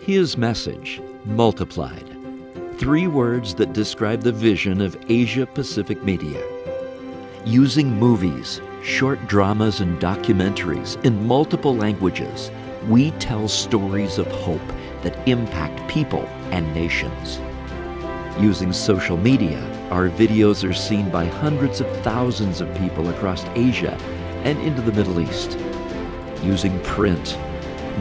His message, multiplied. Three words that describe the vision of Asia Pacific Media. Using movies, short dramas, and documentaries in multiple languages, we tell stories of hope that impact people and nations. Using social media, our videos are seen by hundreds of thousands of people across Asia and into the Middle East. Using print,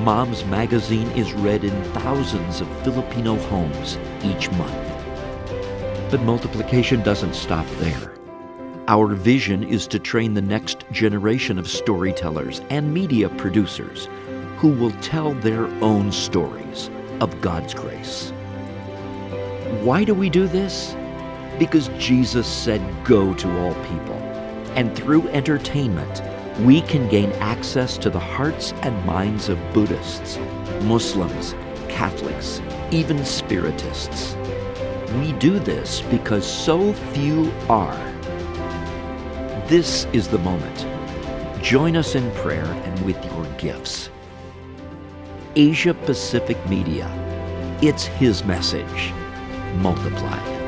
Mom's Magazine is read in thousands of Filipino homes each month. But multiplication doesn't stop there. Our vision is to train the next generation of storytellers and media producers who will tell their own stories of God's grace. Why do we do this? Because Jesus said, Go to all people. And through entertainment, we can gain access to the hearts and minds of Buddhists, Muslims, Catholics, even Spiritists. We do this because so few are. This is the moment. Join us in prayer and with your gifts. Asia Pacific Media. It's His message multiplied.